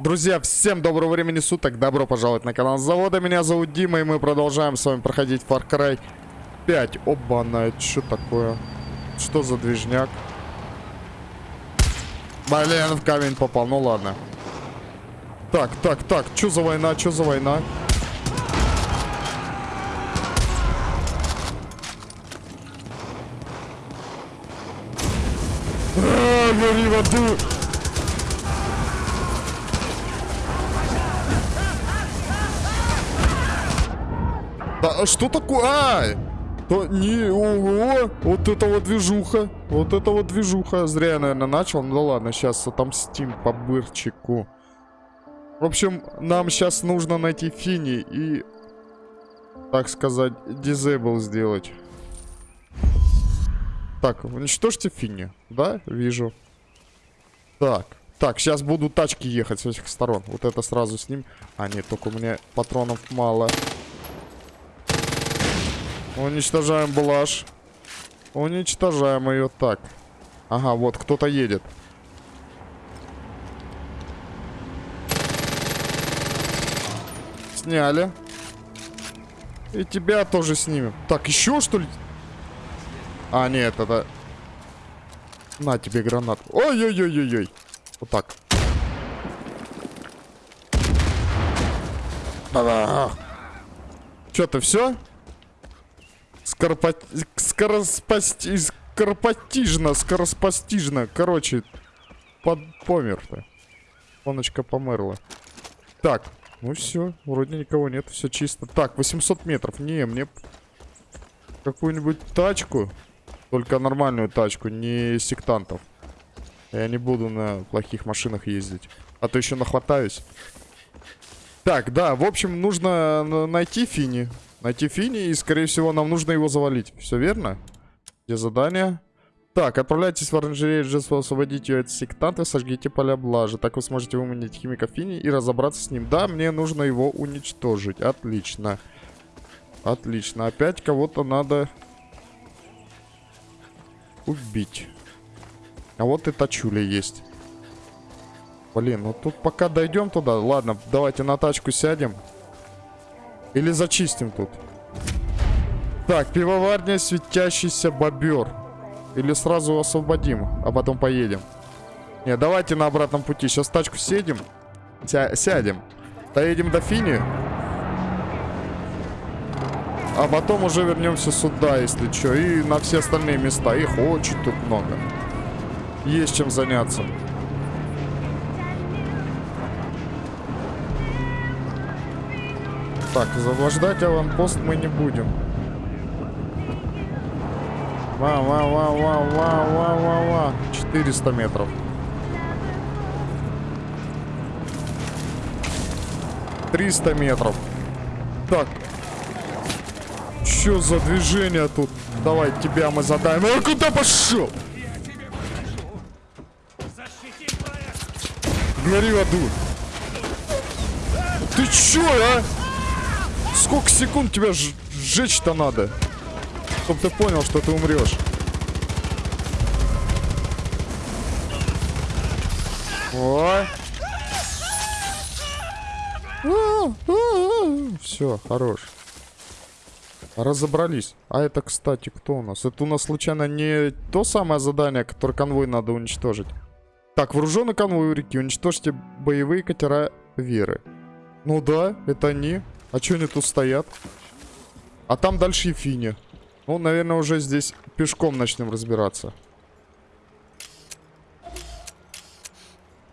Друзья, всем доброго времени суток, добро пожаловать на канал Завода, меня зовут Дима, и мы продолжаем с вами проходить Far Cry 5. Оба-на, это что такое? Что за движняк? Блин, в камень попал, ну ладно. Так, так, так, что за война, что за война? А, гори в аду! Да, а что такое? Ай! То не, ого, вот это вот движуха. Вот это вот движуха. Зря я, наверное, начал. Ну да ладно, сейчас отомстим по бырчику. В общем, нам сейчас нужно найти Фини и, так сказать, дизейбл сделать. Так, уничтожьте Фини. Да, вижу. Так. Так, сейчас будут тачки ехать с этих сторон. Вот это сразу с ним. А, нет, только у меня патронов мало. Уничтожаем блаш. Уничтожаем ее так. Ага, вот кто-то едет. Сняли. И тебя тоже снимем. Так, еще что ли? А, нет, это... На тебе гранат. Ой-ой-ой-ой-ой. Вот так. Что-то все? Скоропо... Скороспасти... Скоропостижно, скороспостижно. Короче, под... помер-то. Фоночка померла. Так, ну все, вроде никого нет, все чисто. Так, 800 метров. Не, мне какую-нибудь тачку. Только нормальную тачку, не сектантов. Я не буду на плохих машинах ездить. А то еще нахватаюсь. Так, да, в общем, нужно найти Фини. Найти Фини, и, скорее всего, нам нужно его завалить. Все верно? Где задание? Так, отправляйтесь в оранжерею Джессу, освободить ее от сектанта, сожгите поля блажи. Так вы сможете выманить химика Фини и разобраться с ним. Да, мне нужно его уничтожить. Отлично. Отлично. Опять кого-то надо убить. А вот и тачуля есть. Блин, ну тут пока дойдем туда. Ладно, давайте на тачку сядем. Или зачистим тут. Так, пивоварня, светящийся бобер. Или сразу освободим, а потом поедем. Не, давайте на обратном пути. Сейчас тачку сядем. Ся сядем. Доедем до Фини. А потом уже вернемся сюда, если что. И на все остальные места. Их очень тут много. Есть чем заняться. Так, заблуждать аванпост мы не будем. Ва, ва, ва, ва, ва, ва, ва, ва. 400 метров. Триста метров. Так. Что за движение тут? Давай, тебя мы задаем. А куда пошел? Гори в аду. Ты чё, а? Сколько секунд тебя сжечь-то надо? Чтоб ты понял, что ты умрешь. Ой. Все, хорош. Разобрались. А это, кстати, кто у нас? Это у нас случайно не то самое задание, которое конвой надо уничтожить. Так, вооруженный конвой у реки. Уничтожьте боевые катера Веры. Ну да, это они. А что они тут стоят? А там дальше и Фини. Ну, наверное, уже здесь пешком начнем разбираться.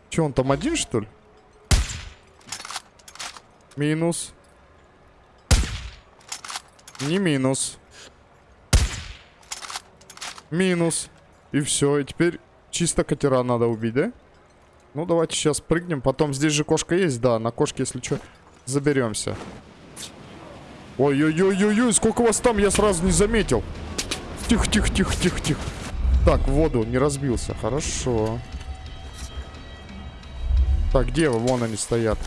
Че, он там один, что ли? Минус. Не минус. Минус. И все. И теперь чисто катера надо убить, да? Ну, давайте сейчас прыгнем. Потом здесь же кошка есть, да. На кошке, если что, заберемся. Ой-ой-ой-ой-ой, сколько вас там, я сразу не заметил. Тихо-тихо-тихо-тихо-тихо. Так, в воду, не разбился. Хорошо. Так, где вы? Вон они стоят.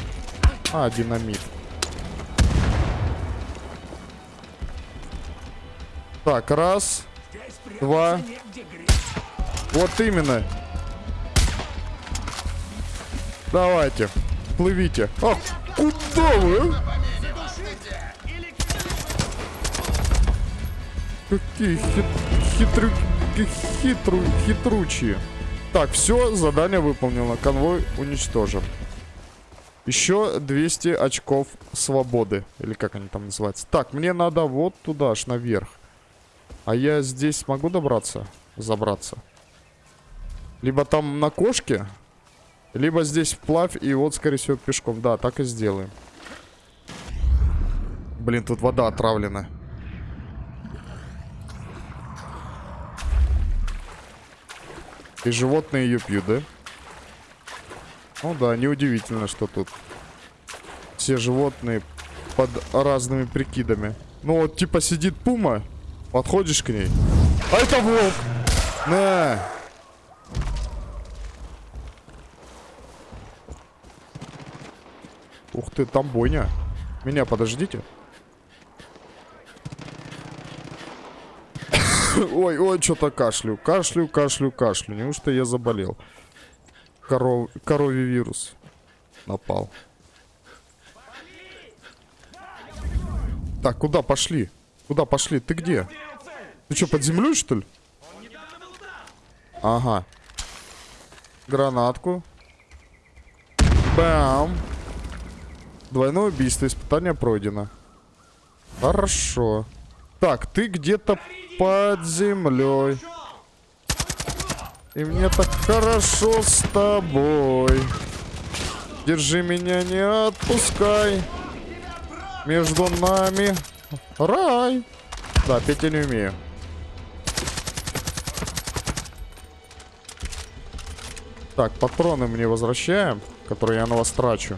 А, динамит. Так, раз. Два. Вот именно. Давайте. плывите. А, куда вы? Какие хит, хитрю, хитру, хитручие. Так, все, задание выполнено. Конвой уничтожен. Еще 200 очков свободы. Или как они там называются. Так, мне надо вот туда аж наверх. А я здесь смогу добраться? Забраться? Либо там на кошке, либо здесь вплавь и вот, скорее всего, пешком. Да, так и сделаем. Блин, тут вода отравлена. И животные ее пьют, да? Ну да, неудивительно, что тут все животные под разными прикидами. Ну вот, типа, сидит пума, подходишь к ней. А это волк! На! Ух ты, там бойня. Меня подождите. ой, ой, что-то кашлю. Кашлю, кашлю, кашлю. Неужто я заболел? Коров... Коровий вирус напал. Так, куда пошли? Куда пошли? Ты где? Ты что, под землей, что ли? Ага. Гранатку. Бам. Двойное убийство. Испытание пройдено. Хорошо. Так, ты где-то под землей. И мне так хорошо с тобой. Держи меня, не отпускай. Между нами рай. Да, петь я не умею. Так, патроны мне возвращаем, которые я на вас трачу.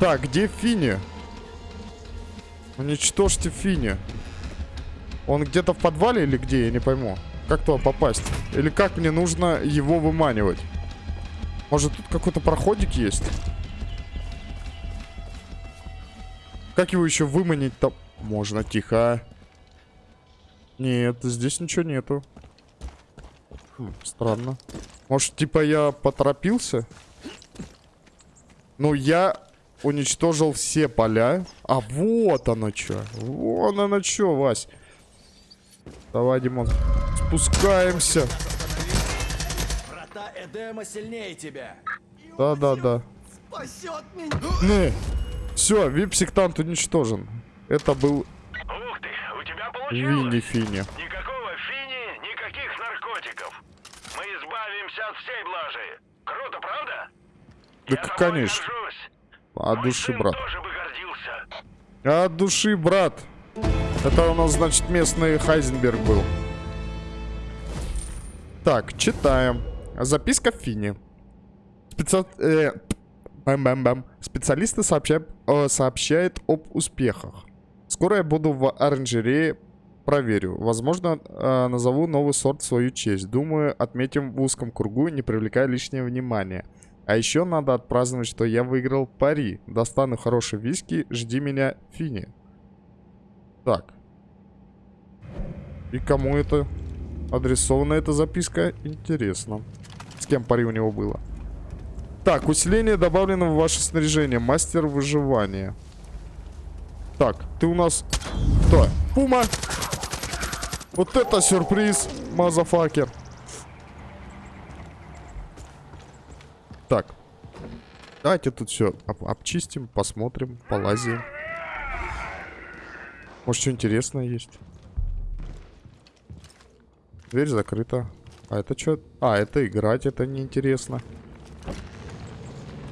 Так, где Фини? Уничтожьте Фини. Он где-то в подвале или где? Я не пойму. Как туда попасть? Или как мне нужно его выманивать? Может, тут какой-то проходик есть? Как его еще выманить-то? Можно, тихо. Нет, здесь ничего нету. Хм, странно. Может, типа я поторопился? Ну, я уничтожил все поля. А вот оно что. Вон оно что, Вась. Давай, Димон. Спускаемся. Врата Эдема сильнее тебя. Да-да-да. Спасет меня. Не. Все, вип-сектант уничтожен. Это был Ух ты, у тебя получилось. Винни Фини. Никакого фини, никаких наркотиков. Мы избавимся от всей блажи. Круто, правда? Да Я конечно. горжусь. От Мой души, брат. От души, брат. Это у нас, значит, местный Хайзенберг был. Так, читаем. Записка Фини. Специ... э, бэм-бэм-бэм. Специалисты сообщают, э, сообщают об успехах. Скоро я буду в оранжерее. Проверю. Возможно, э, назову новый сорт в свою честь. Думаю, отметим в узком кругу, не привлекая лишнего внимания. А еще надо отпраздновать, что я выиграл пари. Достану хороший виски, жди меня, Фини. Так. И кому это адресована эта записка? Интересно. С кем пари у него было? Так, усиление добавлено в ваше снаряжение. Мастер выживания. Так, ты у нас... Кто? Пума! Вот это сюрприз, мазафакер. Так. Давайте тут все обчистим, посмотрим, полазим. Может, что интересное есть? Дверь закрыта. А это что? А, это играть, это неинтересно.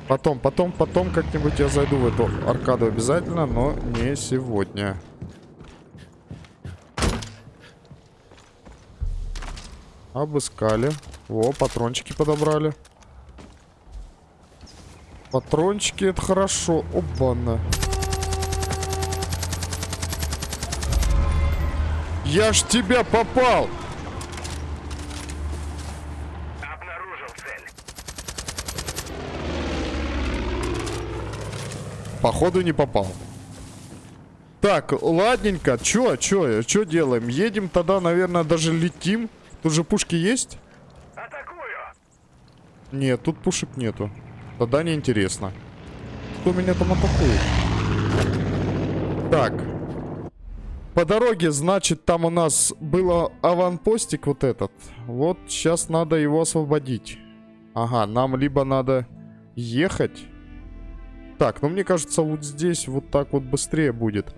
Потом, потом, потом как-нибудь я зайду в эту аркаду обязательно, но не сегодня. Обыскали. Во, патрончики подобрали. Патрончики, это хорошо. Оба-на. Я ж тебя попал! Походу не попал. Так, ладненько. Чё, чё, чё делаем? Едем тогда, наверное, даже летим. Тут же пушки есть? Атакую. Нет, тут пушек нету. Тогда неинтересно. Кто меня там атакует? Так. По дороге, значит, там у нас был аванпостик вот этот. Вот сейчас надо его освободить. Ага, нам либо надо ехать. Так, ну мне кажется, вот здесь вот так вот быстрее будет.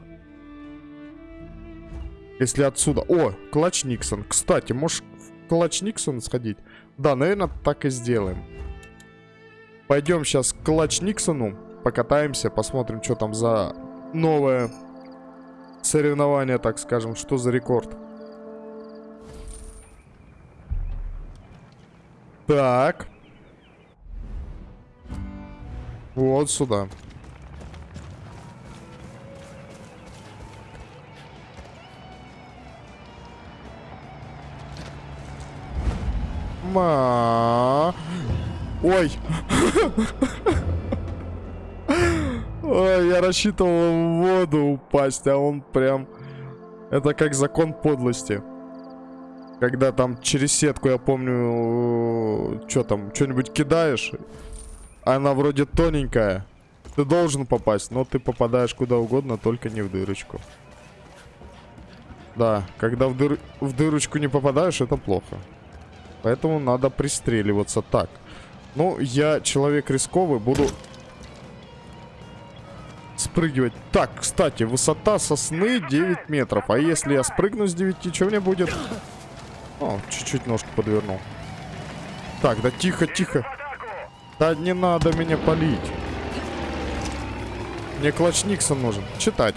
Если отсюда... О, Клатч Никсон. Кстати, можешь в Клатч Никсон сходить? Да, наверное, так и сделаем. Пойдем сейчас к Клатч Никсону. Покатаемся, посмотрим, что там за новое соревнование, так скажем. Что за рекорд. Так. Вот сюда. Ма. Ой. Ой, я рассчитывал в воду упасть, а он прям... Это как закон подлости. Когда там через сетку, я помню, что там, что-нибудь кидаешь, она вроде тоненькая. Ты должен попасть, но ты попадаешь куда угодно, только не в дырочку. Да, когда в, дыр... в дырочку не попадаешь, это плохо. Поэтому надо пристреливаться так. Ну, я человек рисковый, буду спрыгивать. Так, кстати, высота сосны 9 метров. А если я спрыгну с 9, что мне будет? О, чуть-чуть ножку подвернул. Так, да тихо, тихо. Да не надо меня полить. Мне клатч Никсон нужен. Читать.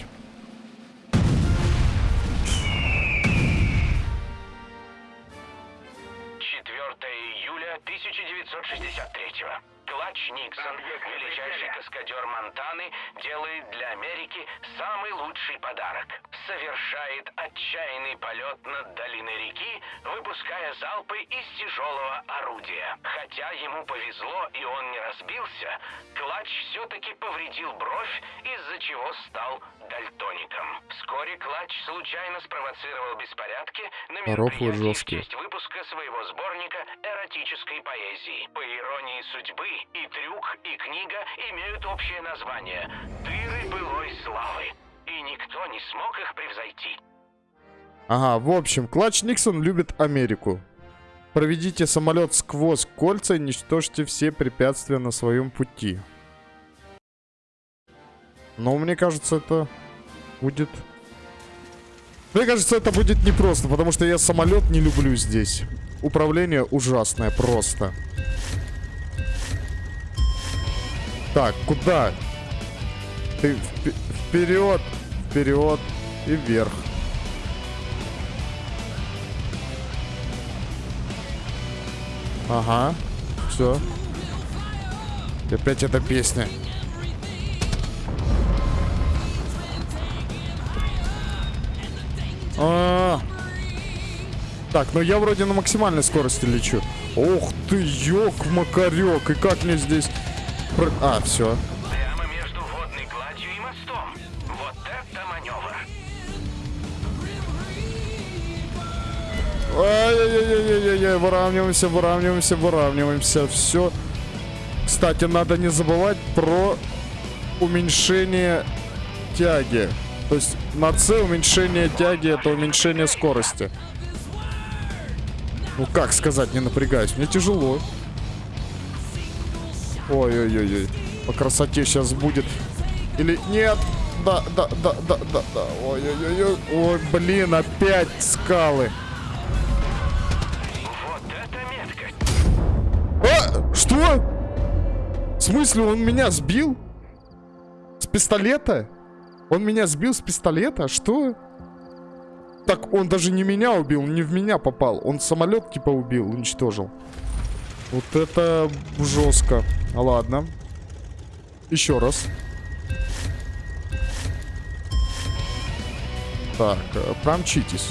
1963-го. Клатч Никсон, величайший каскадер Монтаны, делает для Америки самый лучший подарок. Совершает отчаянный полет над долиной реки, выпуская залпы из тяжелого орудия. Хотя ему повезло и он не разбился, Клатч все-таки повредил бровь, из-за чего стал дальтоником. Вскоре Клатч случайно спровоцировал беспорядки на мероприятии в честь выпуска своего сборника эротической поэзии. По иронии судьбы, и трюк, и книга имеют общее название «Дыры былой славы». И никто не смог их превзойти. Ага, в общем, Клатч Никсон любит Америку. Проведите самолет сквозь кольца и уничтожьте все препятствия на своем пути. Но мне кажется, это будет... Мне кажется, это будет непросто, потому что я самолет не люблю здесь. Управление ужасное просто. Так, куда? Ты вперед, вперед и вверх. Ага, все. И опять эта песня. А -а -а. Так, ну я вроде на максимальной скорости лечу. Ох ты, ёк-макарёк. И как мне здесь... А, все. Прямо между водной гладью и мостом. Вот это маневр. Ай-яй-яй-яй-яй, выравниваемся, выравниваемся, выравниваемся. Все. Кстати, надо не забывать про уменьшение тяги. То есть на С уменьшение тяги это уменьшение скорости. Ну как сказать, не напрягаюсь. Мне тяжело. Ой-ой-ой-ой. По красоте сейчас будет. Или нет? Да, да, да, да, да, да. Ой-ой-ой. Ой, блин, опять скалы. А, что? В смысле, он меня сбил? С пистолета? Он меня сбил с пистолета? Что? Так, он даже не меня убил, не в меня попал. Он самолет типа убил, уничтожил. Вот это жестко. Ладно. Еще раз. Так, э, промчитесь.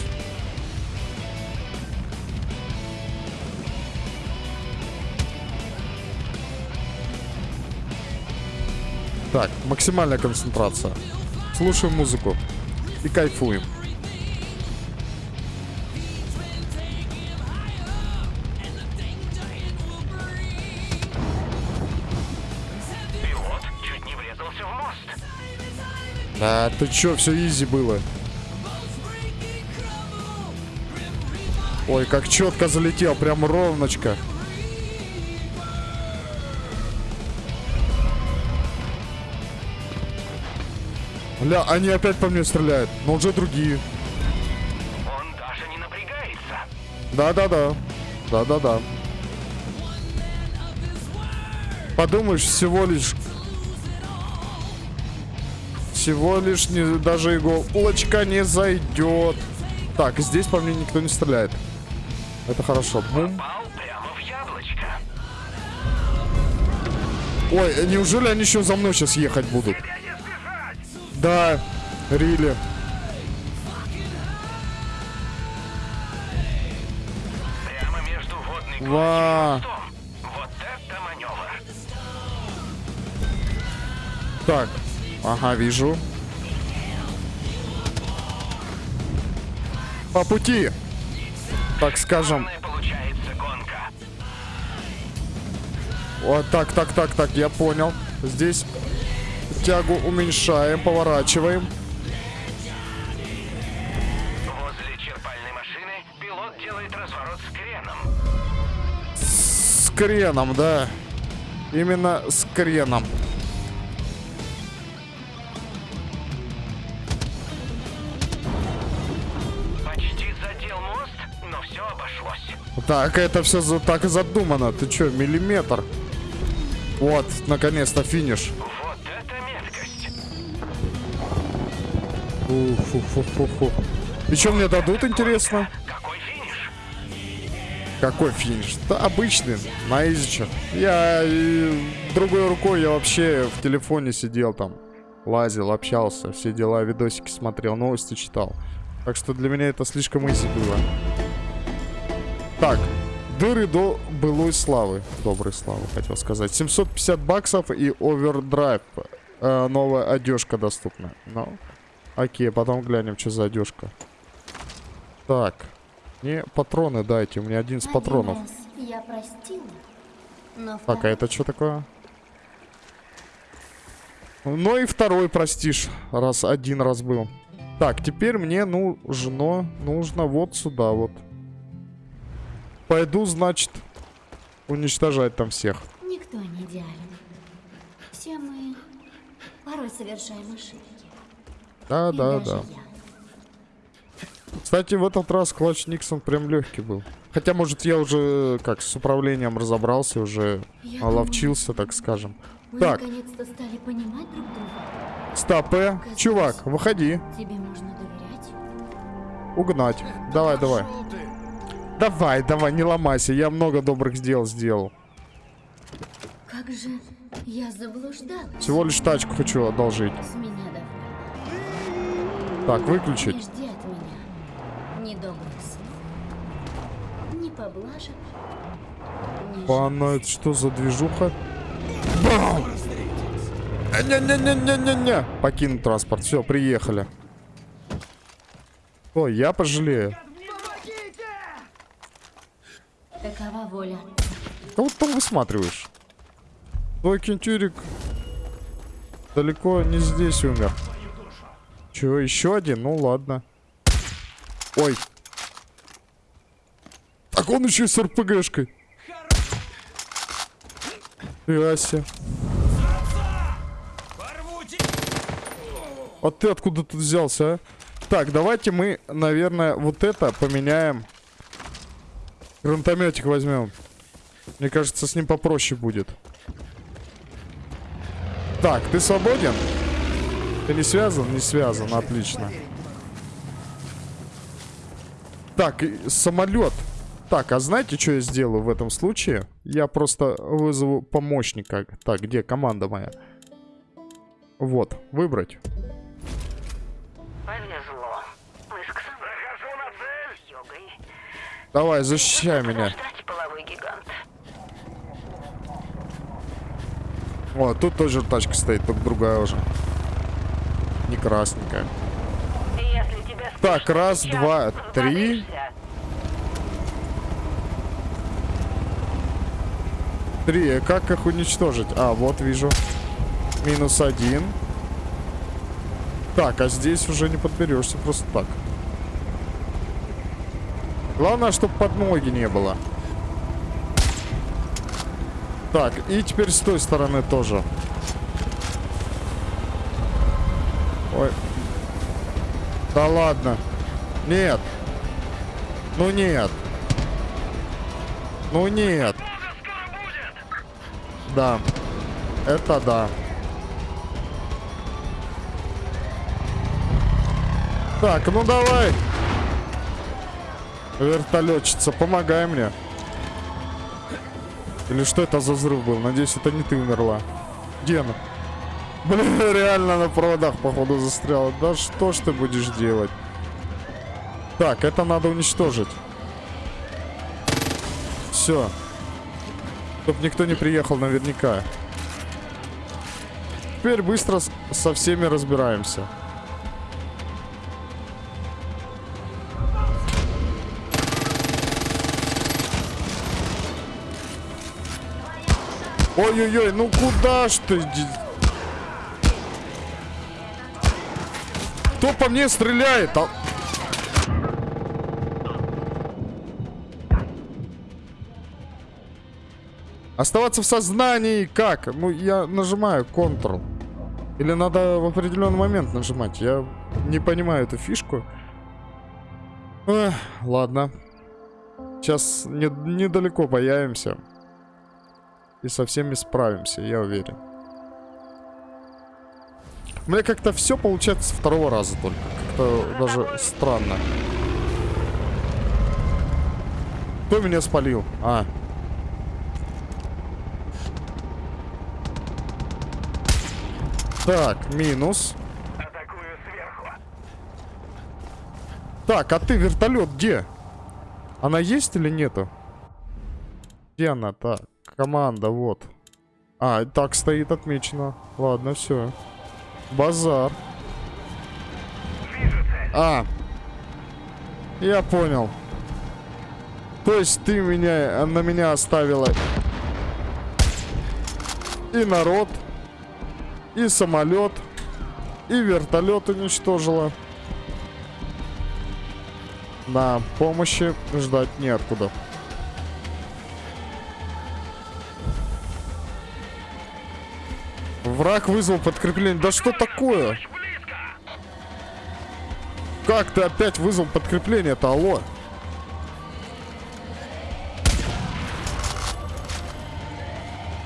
Так, максимальная концентрация. Слушаем музыку и кайфуем. Да, ты чё, все изи было. Ой, как четко залетел, прям ровночко. Ля, они опять по мне стреляют, но уже другие. Он даже не напрягается. Да-да-да. Да-да-да. Подумаешь, всего лишь... Всего лишь не, даже иголочка не зайдет. Так, здесь по мне никто не стреляет. Это хорошо. Бум. В яблочко. Ой, неужели они еще за мной сейчас ехать будут? Да, Рили. Прямо между водной Ва. Вот это маневр. Так. Ага, вижу. По пути. Так скажем. Вот так, так, так, так, я понял. Здесь тягу уменьшаем, поворачиваем. Возле черпальной машины пилот делает разворот с креном. С креном, да. Именно с креном. Так, это все за, так и задумано. Ты чё, миллиметр? Вот, наконец-то финиш. Вот это меткость. Фу-фу-фу-фу-фу. И что мне дадут, интересно? Какой финиш? Какой финиш? Да обычный, на изичах. Я и другой рукой я вообще в телефоне сидел там. Лазил, общался, все дела, видосики смотрел, новости читал. Так что для меня это слишком изи было. Так, дыры до былой славы. Доброй славы, хотел сказать. 750 баксов и овердрайв. Э, новая одежка доступна. Ну, окей, потом глянем, что за одежка. Так, мне патроны дайте, у меня 11 Один патронов. раз Я простила, но Так, а это что такое? Ну и второй простишь, раз один раз был. Так, теперь мне нужно, нужно вот сюда вот. Пойду, значит, уничтожать там всех. никто не идеален. Все мы порой совершаем ошибки. Да, И да, да. я. Кстати, в этот раз клатч Никсон прям легкий был. Хотя, может, я уже, как, с управлением разобрался, уже Я оловчился, так скажем. Мы Так. наконец-то стали понимать друг друга. Стоп, э, чувак, выходи. Тебе можно доверять. Угнать. Давай, давай. Пошёл ты. Давай, давай, не ломайся. Я много добрых дел сделал. Как же я заблуждалась. Всего лишь тачку хочу одолжить. С меня довольно. Так, Не выключить. жди от меня ни добрых слов, ни поблажек, ни Панна, это что за движуха? Бам! Не-не-не-не-не-не. Покинуть транспорт. Все, приехали. Ой, я пожалею. Воля. Кого ты там высматриваешь? Твой кентюрик далеко не здесь умер. Чего, еще один? Ну ладно. Ой. Так он еще и с РПГшкой. Яся. А ты откуда тут взялся, а? Так, давайте мы, наверное, вот это поменяем. Гранатометик возьмем. Мне кажется, с ним попроще будет. Так, ты свободен? Ты не связан? Не связан, отлично. Так, самолет. Так, а знаете, что я сделаю в этом случае? Я просто вызову помощника. Так, где команда моя? Вот, выбрать. Давай, защищай меня. О, тут тоже тачка стоит, только другая уже. Не красненькая. Так, раз, два, три. Три, как их уничтожить? А, вот вижу. Минус один. Так, а здесь уже не подберешься просто так. Главное, чтобы под ноги не было. Так, и теперь с той стороны тоже. Ой. Да ладно. Нет. Ну нет. Ну нет. Да. Это да. Так, ну давай. Вертолетчица, помогай мне. Или что это за взрыв был? Надеюсь, это не ты умерла. Где она? Блин, реально на проводах, походу, застряла. Да что ж ты будешь делать? Так, это надо уничтожить. Все. Чтоб никто не приехал наверняка. Теперь быстро со всеми разбираемся. Ой-ой-ой, ну куда ж ты? Кто по мне стреляет? А- Оставаться в сознании как? Ну, я нажимаю Ctrl. Или надо в определенный момент нажимать? Я не понимаю эту фишку. Эх, ладно. Сейчас не- недалеко появимся. И со всеми справимся, я уверен. У меня как-то все получается с второго раза только. Как-то даже странно. Кто меня спалил? А. Так, минус. Так, а ты вертолет где? Она есть или нету? Где она? Так, команда, вот. А, так стоит отмечено. Ладно, все. Базар. А. Я понял. То есть ты меня, на меня оставила и народ, и самолет, и вертолет уничтожила. Да, помощи ждать неоткуда. Враг вызвал подкрепление. Да что такое? Как ты опять вызвал подкрепление-то, алло?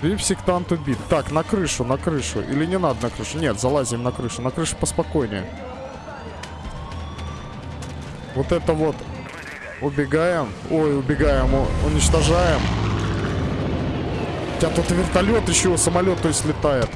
Вип-сектант убит. Так, на крышу, на крышу. Или не надо на крышу? Нет, залазим на крышу. На крышу поспокойнее. Вот это вот. Убегаем. Ой, убегаем. у- Уничтожаем. Хотя тут вертолет еще, самолет, то есть летает.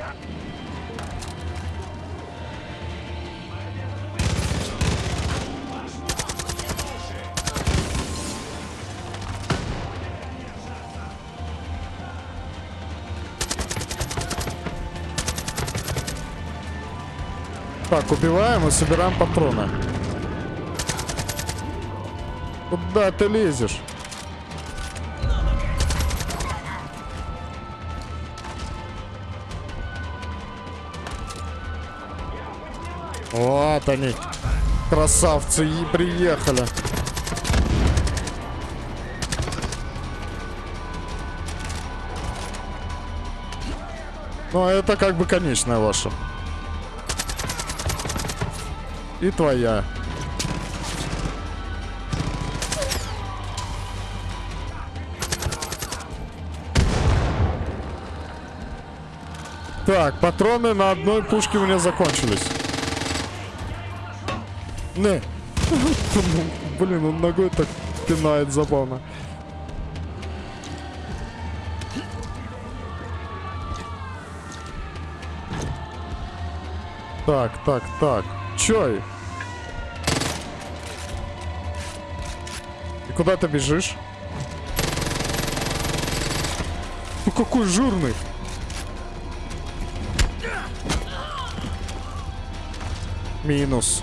Так, убиваем и собираем патроны. Куда ты лезешь? Вот они. Красавцы и приехали. Ну, а это как бы конечная ваша. И твоя. Так, патроны на одной пушке у меня закончились. Не. Блин, он ногой так пинает забавно. Так, так, так. Чё? И куда ты бежишь? Ну какой жирный. Минус.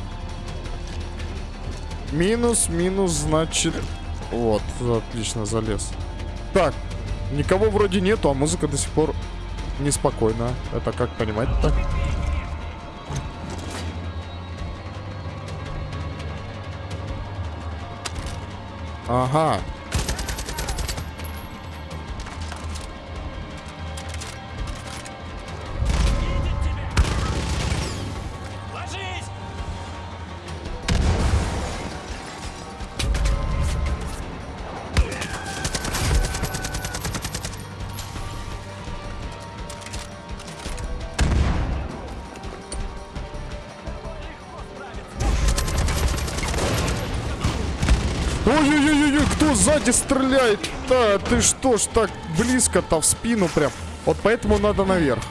Минус, минус, значит... Вот, отлично, залез. Так, никого вроде нету, а музыка до сих пор неспокойна. Это как понимать так? Ага. Кто сзади стреляет? Да, ты что ж так близко-то в спину прям. Вот поэтому надо наверх.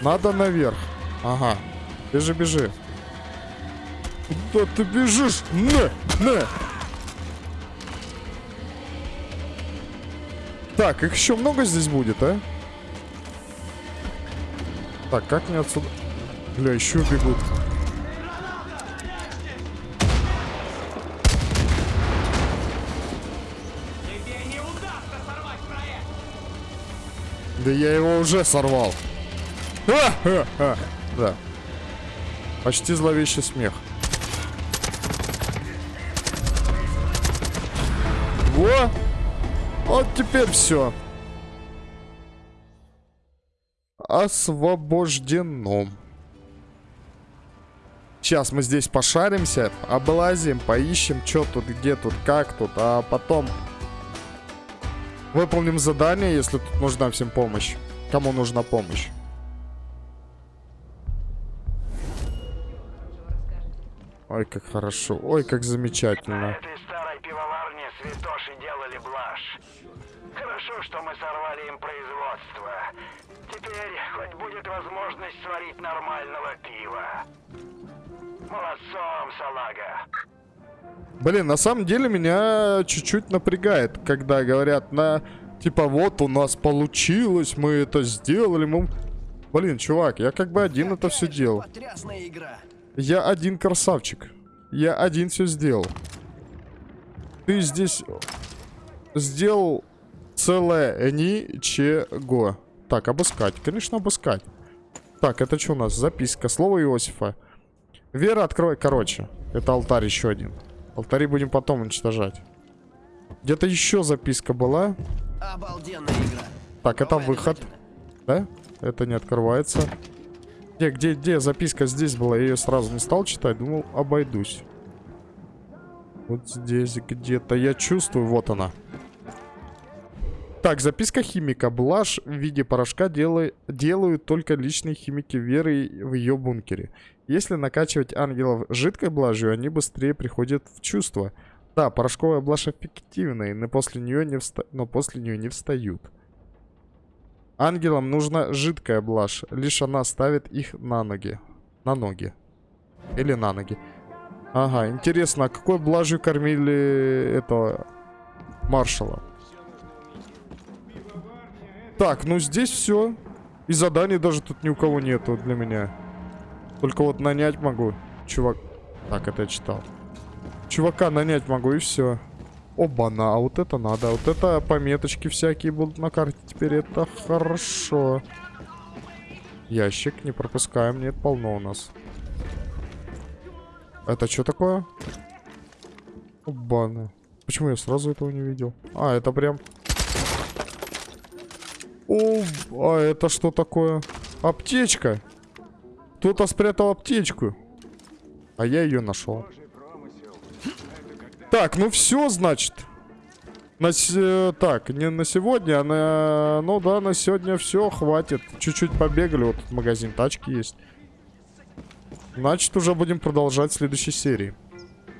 Надо наверх. Ага. Бежи, бежи. Куда ты бежишь? На, на. Так, их еще много здесь будет, а? Так, как мне отсюда... Бля, еще бегут. Да я его уже сорвал. А, а, а. Да. Почти зловещий смех. Во! Вот теперь все. Освобождено. Сейчас мы здесь пошаримся, облазим, поищем, что тут, где тут, как тут, а потом выполним задание, если тут нужна всем помощь. Кому нужна помощь? Ой, как хорошо. Ой, как На замечательно. этой старой пивоварне святоши делали блажь. Хорошо, что мы сорвали им производство. Теперь хоть будет возможность сварить нормального пива. Молодцом, салага. Блин, на самом деле меня чуть-чуть напрягает, когда говорят на... Типа, вот у нас получилось, мы это сделали, мы... Блин, чувак, я как бы один это все делал. Игра. Я один красавчик. Я один все сделал. Ты здесь сделал целое ничего. Так, обыскать. Конечно, обыскать. Так, это что у нас? Записка. Слово Иосифа. Вера, открой. Короче, это алтарь еще один. Алтари будем потом уничтожать. Где-то еще записка была. Обалденная игра. Так, это Давай, выход. Да? Это не открывается. Где, где, где записка здесь была? Я ее сразу не стал читать. Думал, обойдусь. Вот здесь где-то. Я чувствую, вот она. Так, записка химика. Блажь в виде порошка дела- делают только личные химики Веры в ее бункере. Если накачивать ангелов жидкой блажью, они быстрее приходят в чувство. Да, порошковая блажь эффективная, но после нее не, вста- но после нее не встают. Ангелам нужна жидкая блажь. Лишь она ставит их на ноги. На ноги. Или на ноги. Ага, интересно, а какой блажью кормили этого маршала? Так, ну здесь все. И заданий даже тут ни у кого нету для меня. Только вот нанять могу. Чувак. Так, это я читал. Чувака нанять могу и все. Оба-на, а вот это надо. Вот это пометочки всякие будут на карте. Теперь это хорошо. Ящик не пропускаем. Нет, полно у нас. Это что такое? Оба-на. Почему я сразу этого не видел? А, это прям... О, а это что такое? Аптечка. Кто-то спрятал аптечку. А я ее нашел. Так, ну все, значит. На се- Так, не на сегодня, а на... Ну да, на сегодня все, хватит. Чуть-чуть побегали, вот магазин тачки есть. Значит, уже будем продолжать в следующей серии.